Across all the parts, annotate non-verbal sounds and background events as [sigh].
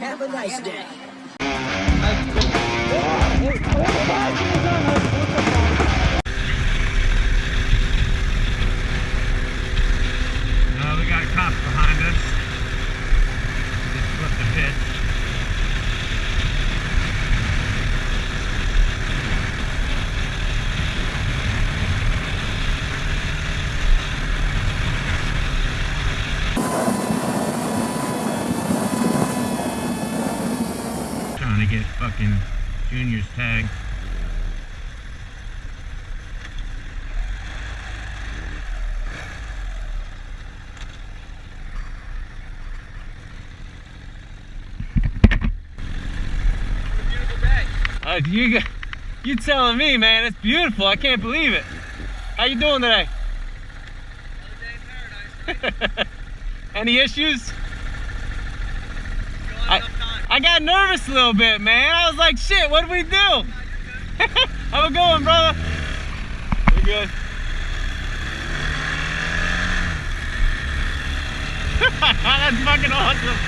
Have a nice day. Uh, we got cops behind us. Just flipped the pitch. Trying to get fucking Junior's tag. Uh, you, you telling me, man? It's beautiful. I can't believe it. How you doing today? [laughs] Any issues? I, got nervous a little bit, man. I was like, shit, what do we do? Have a one, brother. You're good. [laughs] That's fucking awesome.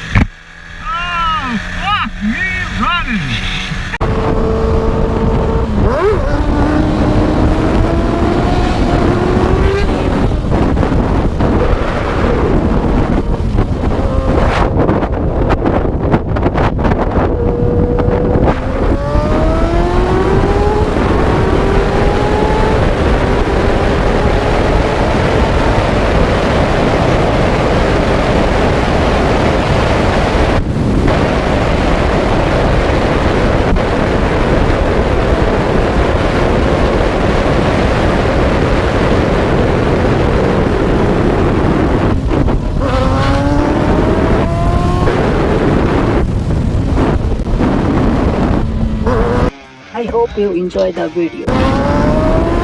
Oh, fuck me running. Hope you enjoy the video.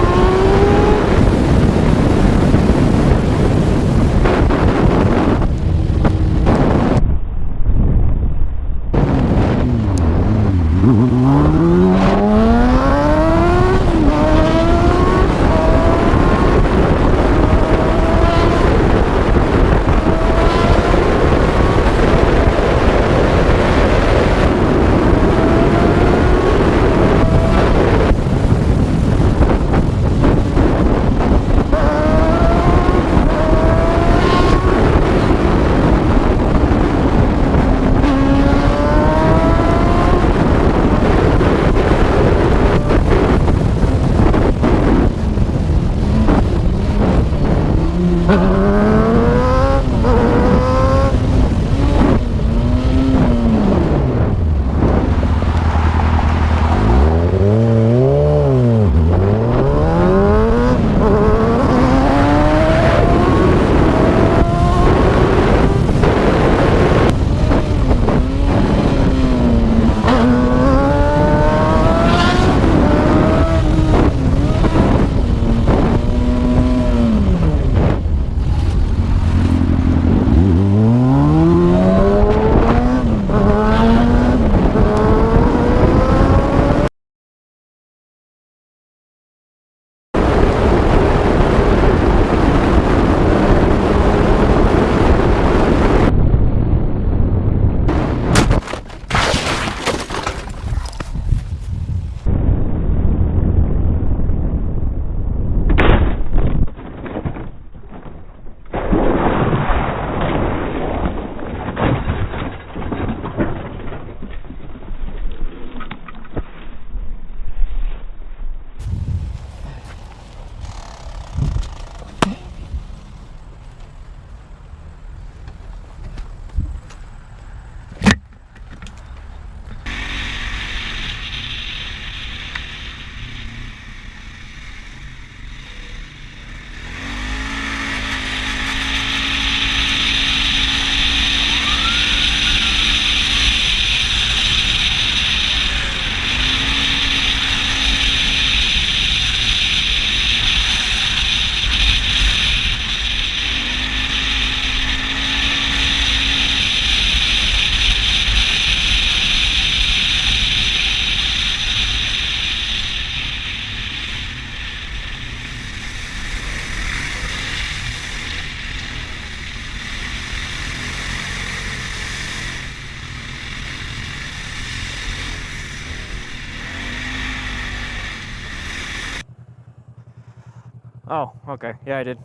Oh, okay. Yeah, I did.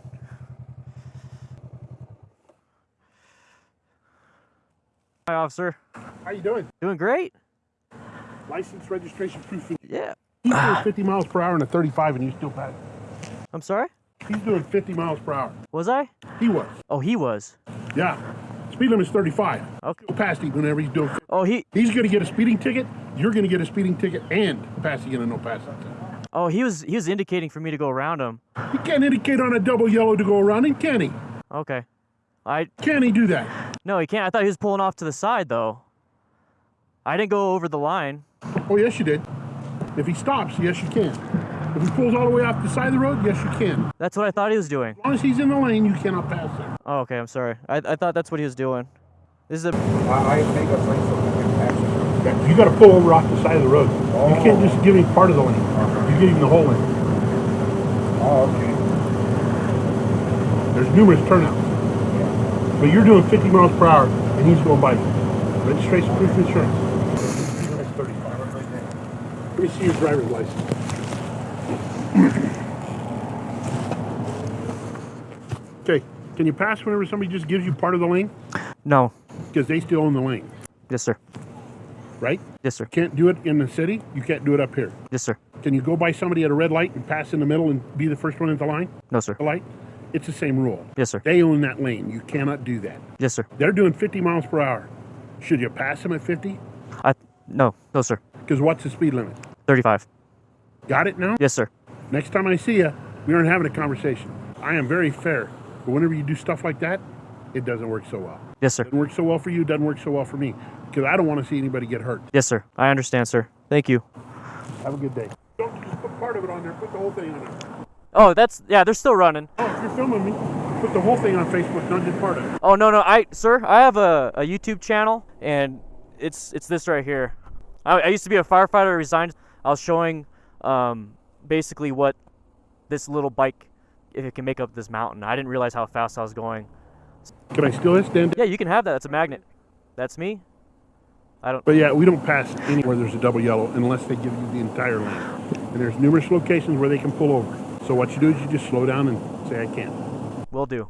Hi, officer. How you doing? Doing great. License, registration, proof. Yeah. He's doing 50 miles per hour in a 35 and you still pass. I'm sorry? He's doing 50 miles per hour. Was I? He was. Oh, he was. Yeah. Speed limit is 35. Okay. Him whenever he's doing. Oh, he. He's going to get a speeding ticket. You're going to get a speeding ticket and passing in a no passing. Oh, he was. He was indicating for me to go around him. He can't indicate on a double yellow to go around him, can he? Okay. I. Can he do that? No, he can't. I thought he was pulling off to the side though. I didn't go over the line. Oh, yes, you did. If he stops, yes, you can. If he pulls all the way off the side of the road, yes, you can. That's what I thought he was doing. As long as he's in the lane, you cannot pass there. Oh, okay. I'm sorry. I, I thought that's what he was doing. This is a. I, I make a place so we can pass it. Yeah, You got to pull over off the side of the road. You oh. can't just give him part of the lane. You give him the whole lane. Oh, okay. There's numerous turnouts. But you're doing 50 miles per hour and he's going by. Registration, proof of insurance. Let me see your driver's license. Okay, can you pass whenever somebody just gives you part of the lane? No. Because they still own the lane, Yes, sir. Right? Yes, sir. Can't do it in the city, you can't do it up here. Yes, sir. Can you go by somebody at a red light and pass in the middle and be the first one at the line? No, sir. The light? It's the same rule. Yes, sir. They own that lane. You cannot do that. Yes, sir. They're doing 50 miles per hour. Should you pass them at 50? I. No. No, sir. Because what's the speed limit? 35. Got it now? Yes, sir. Next time I see you, we aren't having a conversation. I am very fair. But whenever you do stuff like that, it doesn't work so well. Yes, sir. Doesn't work so well for you, doesn't work so well for me. Because I don't want to see anybody get hurt. Yes, sir. I understand, sir. Thank you. Have a good day. Don't just put part of it on there, put the whole thing on there. Oh, that's yeah. They're still running. Oh, if you're filming me, put the whole thing on Facebook, not just part of it. Oh no, no. I, sir, I have a, a YouTube channel, and it's it's this right here. I, I used to be a firefighter. I resigned. I was showing, um, basically what this little bike, if it can make up this mountain. I didn't realize how fast I was going. Can I steal this, Dan? Yeah, you can have that. That's a magnet. That's me. I don't. But yeah, we don't pass anywhere there's a double yellow unless they give you the entire lane. And there's numerous locations where they can pull over. So what you do is you just slow down and say, I can't. Will do.